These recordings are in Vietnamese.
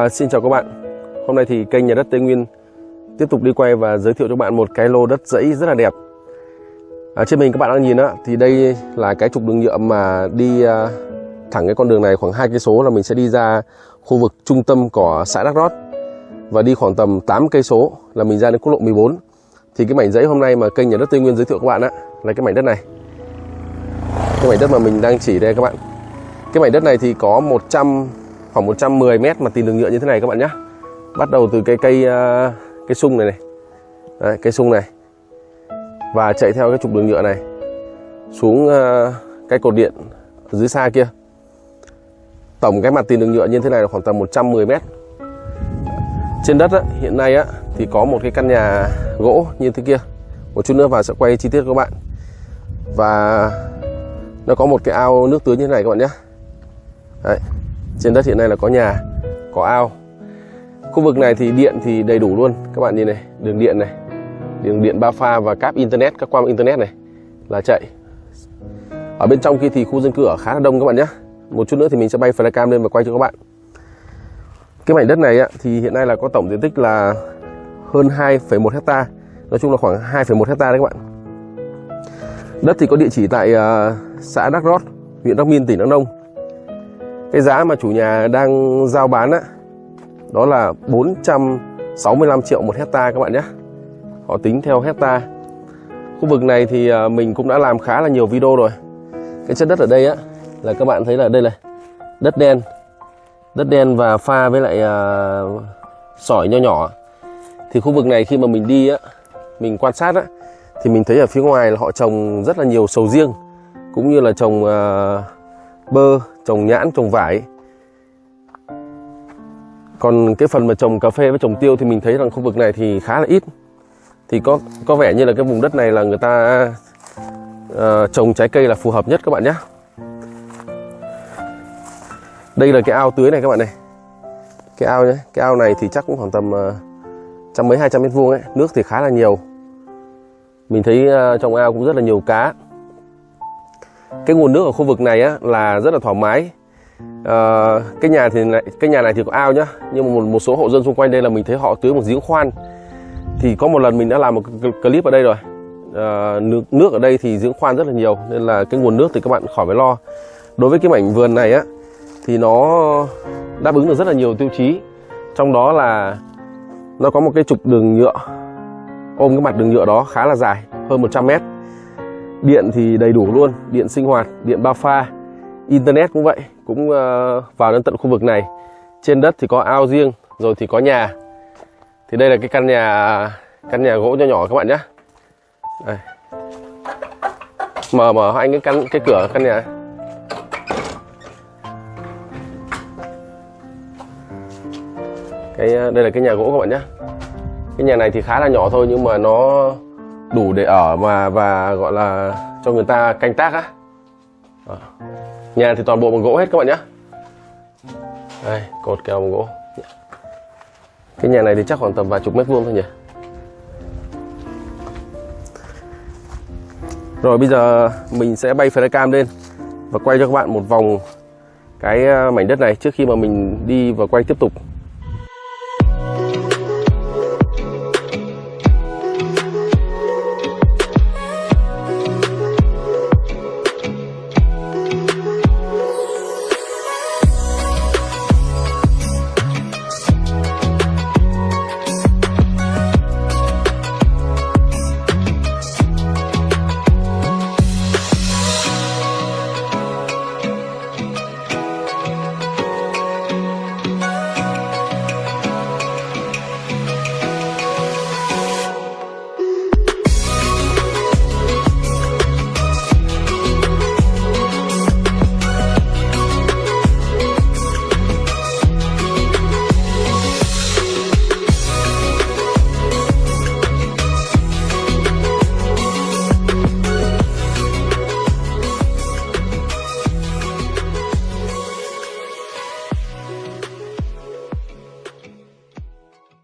À, xin chào các bạn. Hôm nay thì kênh Nhà đất Tây Nguyên tiếp tục đi quay và giới thiệu cho các bạn một cái lô đất dãy rất là đẹp. À, Trên mình các bạn đang nhìn á, thì đây là cái trục đường nhựa mà đi à, thẳng cái con đường này khoảng hai cây số là mình sẽ đi ra khu vực trung tâm của xã Đắk Rót và đi khoảng tầm 8 cây số là mình ra đến quốc lộ 14 thì cái mảnh dãy hôm nay mà kênh Nhà đất Tây Nguyên giới thiệu các bạn á là cái mảnh đất này. Cái mảnh đất mà mình đang chỉ đây các bạn. Cái mảnh đất này thì có 100 khoảng 110 mét mà tìm đường nhựa như thế này các bạn nhé bắt đầu từ cái cây à, cây sung này này. Đấy, cây sung này. Và chạy theo cái trục đường nhựa này xuống à, cái cột điện ở dưới xa kia. Tổng cái mặt tiền đường nhựa như thế này là khoảng tầm 110 mét. Trên đất á, hiện nay á, thì có một cái căn nhà gỗ như thế kia. Một chút nữa vào sẽ quay chi tiết các bạn. Và nó có một cái ao nước tưới như thế này các bạn nhé Đấy. Trên đất hiện nay là có nhà, có ao. Khu vực này thì điện thì đầy đủ luôn. Các bạn nhìn này, đường điện này, đường điện ba pha và cáp internet, các quang internet này là chạy. Ở bên trong kia thì khu dân cư ở khá là đông các bạn nhé. Một chút nữa thì mình sẽ bay flycam lên và quay cho các bạn. Cái mảnh đất này thì hiện nay là có tổng diện tích là hơn 2,1 hecta. Nói chung là khoảng 2,1 hecta đấy các bạn. Đất thì có địa chỉ tại à, xã Đắk Rót, huyện Đắk Minh, tỉnh Đắk Nông cái giá mà chủ nhà đang giao bán á đó là 465 triệu một hecta các bạn nhé. Họ tính theo hecta. Khu vực này thì à, mình cũng đã làm khá là nhiều video rồi. Cái chất đất ở đây á là các bạn thấy là đây này đất đen. Đất đen và pha với lại uh, sỏi nho nhỏ. Thì khu vực này khi mà mình đi á mình quan sát á thì mình thấy ở phía ngoài là họ trồng rất là nhiều sầu riêng cũng như là trồng uh, bơ trồng nhãn trồng vải. Còn cái phần mà trồng cà phê với trồng tiêu thì mình thấy rằng khu vực này thì khá là ít. Thì có có vẻ như là cái vùng đất này là người ta uh, trồng trái cây là phù hợp nhất các bạn nhé. Đây là cái ao tưới này các bạn này. Cái ao nhé cái ao này thì chắc cũng khoảng tầm uh, trăm mấy hai trăm mét vuông ấy. Nước thì khá là nhiều. Mình thấy uh, trong ao cũng rất là nhiều cá cái nguồn nước ở khu vực này á, là rất là thoải mái. À, cái nhà thì này, cái nhà này thì có ao nhá nhưng mà một, một số hộ dân xung quanh đây là mình thấy họ tưới một giếng khoan. Thì có một lần mình đã làm một clip ở đây rồi. À, nước nước ở đây thì giếng khoan rất là nhiều nên là cái nguồn nước thì các bạn khỏi phải lo. Đối với cái mảnh vườn này á thì nó đáp ứng được rất là nhiều tiêu chí. Trong đó là nó có một cái trục đường nhựa ôm cái mặt đường nhựa đó khá là dài hơn 100 mét. Điện thì đầy đủ luôn, điện sinh hoạt, điện ba pha Internet cũng vậy, cũng ờ, vào đến tận khu vực này. Trên đất thì có ao riêng, rồi thì có nhà. Thì đây là cái căn nhà căn nhà gỗ nhỏ nhỏ các bạn nhé đây. Mở mở anh cái căn cái cửa căn nhà. Cái ờ, đây là cái nhà gỗ các bạn nhé cái nhà này thì khá là nhỏ thôi nhưng mà nó đủ để ở mà, và gọi là cho người ta canh tác á. Ờ. Nhà thì toàn bộ bằng gỗ hết các bạn nhé đây, cột kèo bằng gỗ. Cái nhà này thì chắc khoảng tầm vài chục mét vuông thôi nhỉ. Rồi, bây giờ mình sẽ bay flycam lên và quay cho các bạn một vòng cái ờ, mảnh đất này trước khi mà mình đi và quay tiếp tục.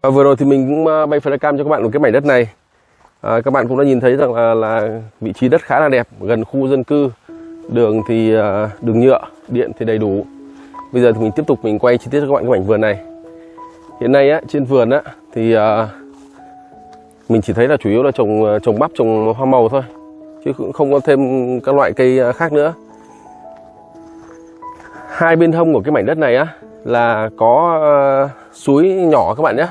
À, vừa rồi thì mình cũng à, bay flycam cho các bạn một cái mảnh đất này. À, các bạn cũng đã nhìn thấy rằng là, là vị trí đất khá là đẹp gần khu dân cư. Đường thì à, đường nhựa điện thì đầy đủ. Bây giờ thì mình tiếp tục mình quay chi tiết cho các bạn cái mảnh vườn này. Hiện nay á trên vườn á thì à, mình chỉ thấy là chủ yếu là trồng à, trồng bắp trồng hoa màu thôi chứ cũng không có thêm các loại cây à, khác nữa. Hai bên hông của cái mảnh đất này á là có uh, suối nhỏ các bạn nhé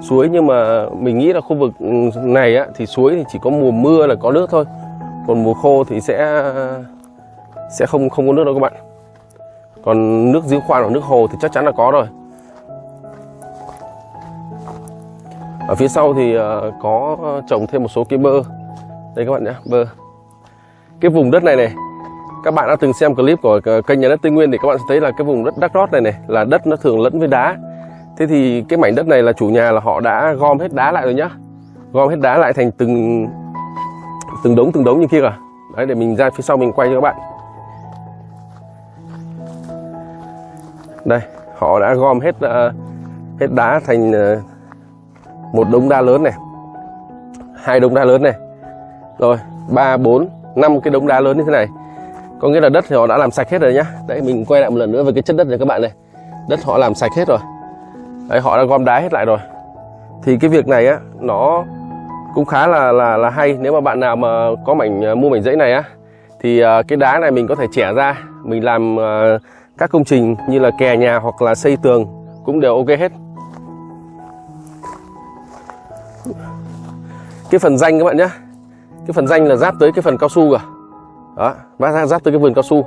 suối nhưng mà mình nghĩ là khu vực này á, thì suối thì chỉ có mùa mưa là có nước thôi. Còn mùa khô thì sẽ sẽ không không có nước đâu các bạn. Còn nước giếng khoan hoặc nước hồ thì chắc chắn là có rồi. Ở phía sau thì ờ, có trồng thêm một số cái bơ. Đây các bạn nhé bơ. Cái vùng đất này này, các bạn đã từng xem clip của kênh nhà đất Tây Nguyên thì các bạn sẽ thấy là cái vùng đất đắc rót này này là đất nó thường lẫn với đá thế thì cái mảnh đất này là chủ nhà là họ đã gom hết đá lại rồi nhá. Gom hết đá lại thành từng từng đống từng đống như kia cả đấy để mình ra phía sau mình quay cho các bạn. Đây họ đã gom hết uh, hết đá thành uh, một đống đá lớn này hai đống đá lớn này. Rồi ba bốn năm cái đống đá lớn như thế này. Có nghĩa là đất thì họ đã làm sạch hết rồi nhá. Đấy mình quay lại một lần nữa về cái chất đất này các bạn này. Đất họ làm sạch hết rồi đấy, họ đã gom đá hết lại rồi. Thì cái việc này á nó cũng khá là là là hay. Nếu mà bạn nào mà có mảnh ờ, mua mảnh giấy này á thì ờ, cái đá này mình có thể chẻ ra mình làm ờ, các công trình như là kè nhà hoặc là xây tường cũng đều ok hết. Cái phần danh các bạn nhé. Cái phần danh là giáp tới cái phần cao su cả đó bác ra giáp tới cái vườn cao su.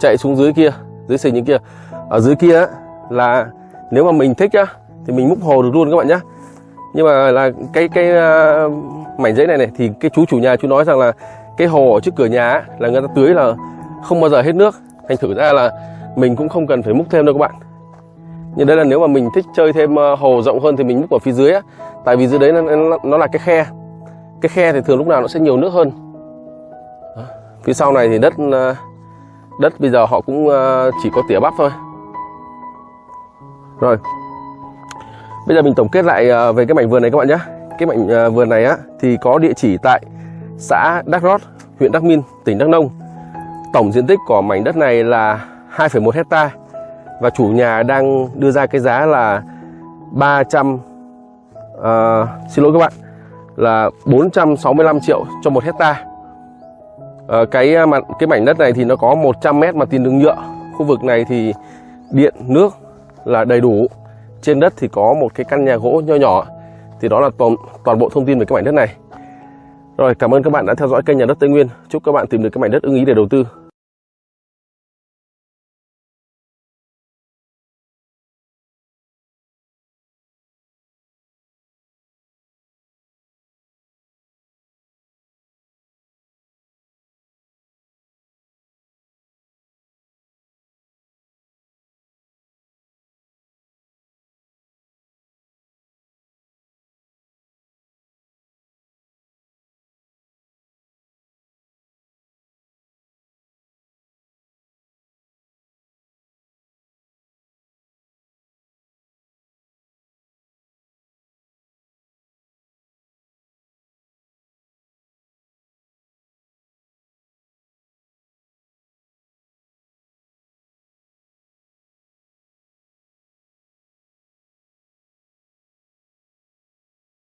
Chạy xuống dưới kia dưới sình những kia. Ở dưới kia là nếu mà mình thích á thì mình múc hồ được luôn các bạn nhé nhưng mà là cái cái uh, mảnh giấy này này thì cái chú chủ nhà chú nói rằng là cái hồ ở trước cửa nhà là người ta tưới là không bao giờ hết nước. Thành thử ra là mình cũng không cần phải múc thêm đâu các bạn. Nhưng đây là nếu mà mình thích chơi thêm ờ, hồ rộng hơn thì mình múc ở phía dưới á. Tại vì dưới đấy nó, nó, nó là cái khe. Cái khe thì thường lúc nào nó sẽ nhiều nước hơn. Phía sau này thì đất ờ, đất bây giờ họ cũng chỉ có tỉa bắp thôi rồi. Bây giờ mình tổng kết lại ờ, về cái mảnh vườn này các bạn nhé cái mảnh ờ, vườn này á thì có địa chỉ tại xã Đắk Rót huyện Đắk Minh tỉnh Đắk Nông. Tổng diện tích của mảnh đất này là 2,1 hecta và chủ nhà đang đưa ra cái giá là 300 uh, ờ, xin lỗi các bạn là 465 triệu cho một hecta. Uh, cái ờ, cái mảnh đất này thì nó có 100 mét mặt tiền đường nhựa. Khu vực này thì điện nước là đầy đủ. Trên đất thì có một cái căn nhà gỗ nho nhỏ. Thì đó là toàn, toàn bộ thông tin về cái mảnh đất này. Rồi cảm ơn các bạn đã theo dõi kênh nhà đất Tây Nguyên. Chúc các bạn tìm được cái mảnh đất ưng ý để đầu tư.